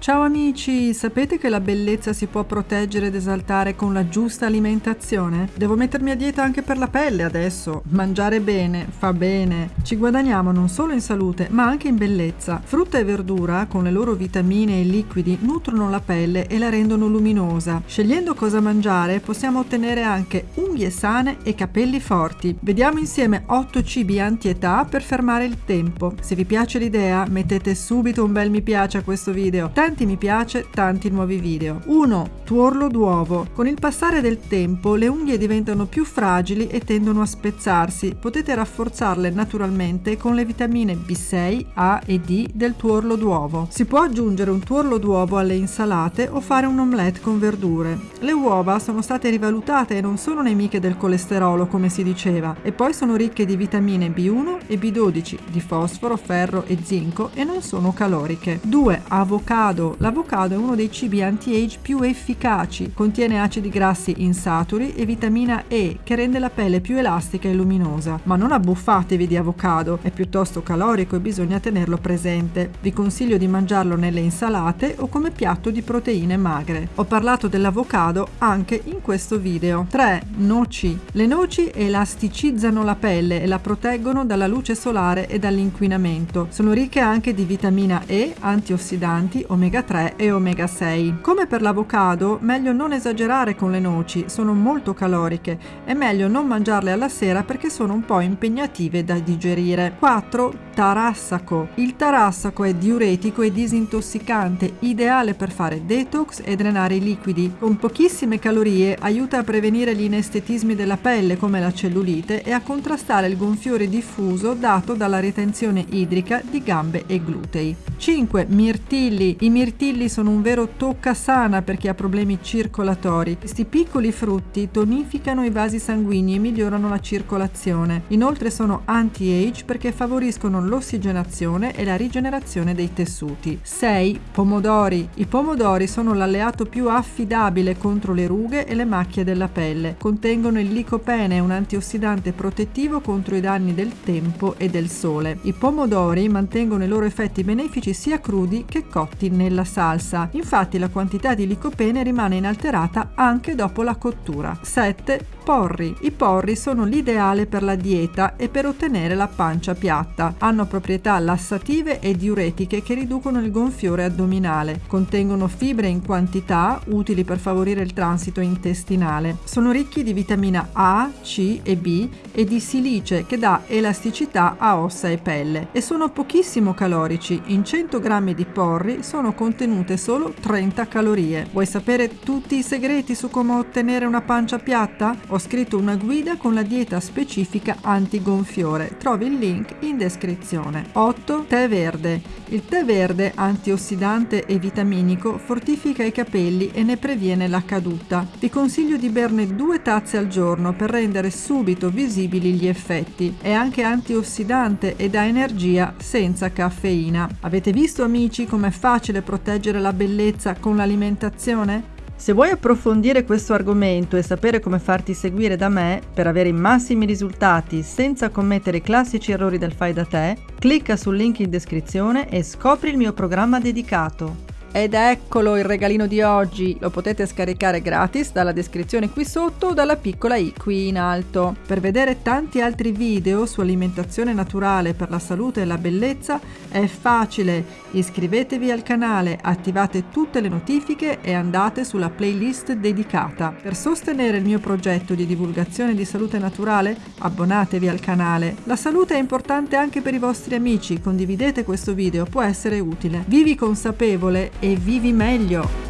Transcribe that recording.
Ciao amici, sapete che la bellezza si può proteggere ed esaltare con la giusta alimentazione? Devo mettermi a dieta anche per la pelle adesso. Mangiare bene fa bene. Ci guadagniamo non solo in salute, ma anche in bellezza. Frutta e verdura, con le loro vitamine e liquidi, nutrono la pelle e la rendono luminosa. Scegliendo cosa mangiare, possiamo ottenere anche unghie sane e capelli forti. Vediamo insieme 8 cibi anti-età per fermare il tempo. Se vi piace l'idea, mettete subito un bel mi piace a questo video. Tanti mi piace, tanti nuovi video. 1. Tuorlo d'uovo. Con il passare del tempo le unghie diventano più fragili e tendono a spezzarsi. Potete rafforzarle naturalmente con le vitamine B6, A e D del tuorlo d'uovo. Si può aggiungere un tuorlo d'uovo alle insalate o fare un omelette con verdure. Le uova sono state rivalutate e non sono nemiche del colesterolo come si diceva e poi sono ricche di vitamine B1 e B12, di fosforo, ferro e zinco e non sono caloriche. 2. Avocado. L'avocado è uno dei cibi anti-age più efficaci. Contiene acidi grassi insaturi e vitamina E che rende la pelle più elastica e luminosa. Ma non abbuffatevi di avocado, è piuttosto calorico e bisogna tenerlo presente. Vi consiglio di mangiarlo nelle insalate o come piatto di proteine magre. Ho parlato dell'avocado anche in questo video. 3. Noci. Le noci elasticizzano la pelle e la proteggono dalla luce solare e dall'inquinamento. Sono ricche anche di vitamina E, antiossidanti, omega 3 e omega 6. Come per l'avocado, meglio non esagerare con le noci, sono molto caloriche. È meglio non mangiarle alla sera perché sono un po' impegnative da digerire. 4. Tarassaco. Il tarassaco è diuretico e disintossicante, ideale per fare detox e drenare i liquidi. Con pochissime calorie aiuta a prevenire gli inestetismi della pelle come la cellulite e a contrastare il gonfiore diffuso dato dalla ritenzione idrica di gambe e glutei. 5. Mirtilli. I mirtilli sono un vero tocca sana per chi ha problemi circolatori. Questi piccoli frutti tonificano i vasi sanguigni e migliorano la circolazione. Inoltre sono anti-age perché favoriscono l'ossigenazione e la rigenerazione dei tessuti. 6. Pomodori. I pomodori sono l'alleato più affidabile contro le rughe e le macchie della pelle. Contengono il licopene, un antiossidante protettivo contro i danni del tempo e del sole. I pomodori mantengono i loro effetti benefici sia crudi che cotti nella salsa. Infatti la quantità di licopene rimane inalterata anche dopo la cottura. 7 porri. I porri sono l'ideale per la dieta e per ottenere la pancia piatta. Hanno proprietà lassative e diuretiche che riducono il gonfiore addominale. Contengono fibre in quantità utili per favorire il transito intestinale. Sono ricchi di vitamina A, C e B e di silice che dà elasticità a ossa e pelle e sono pochissimo calorici. In 100 grammi di porri sono contenute solo 30 calorie. Vuoi sapere tutti i segreti su come ottenere una pancia piatta? Ho scritto una guida con la dieta specifica anti-gonfiore. Trovi il link in descrizione. 8. Tè verde. Il tè verde, antiossidante e vitaminico, fortifica i capelli e ne previene la caduta. Vi consiglio di berne due tazze al giorno per rendere subito visibili gli effetti. È anche antiossidante e dà energia senza caffeina. Avete visto amici com'è facile proteggere la bellezza con l'alimentazione? Se vuoi approfondire questo argomento e sapere come farti seguire da me per avere i massimi risultati senza commettere i classici errori del fai da te, clicca sul link in descrizione e scopri il mio programma dedicato. Ed eccolo il regalino di oggi, lo potete scaricare gratis dalla descrizione qui sotto o dalla piccola i qui in alto. Per vedere tanti altri video su alimentazione naturale per la salute e la bellezza è facile, iscrivetevi al canale, attivate tutte le notifiche e andate sulla playlist dedicata. Per sostenere il mio progetto di divulgazione di salute naturale abbonatevi al canale. La salute è importante anche per i vostri amici, condividete questo video, può essere utile. Vivi consapevole e vivi meglio!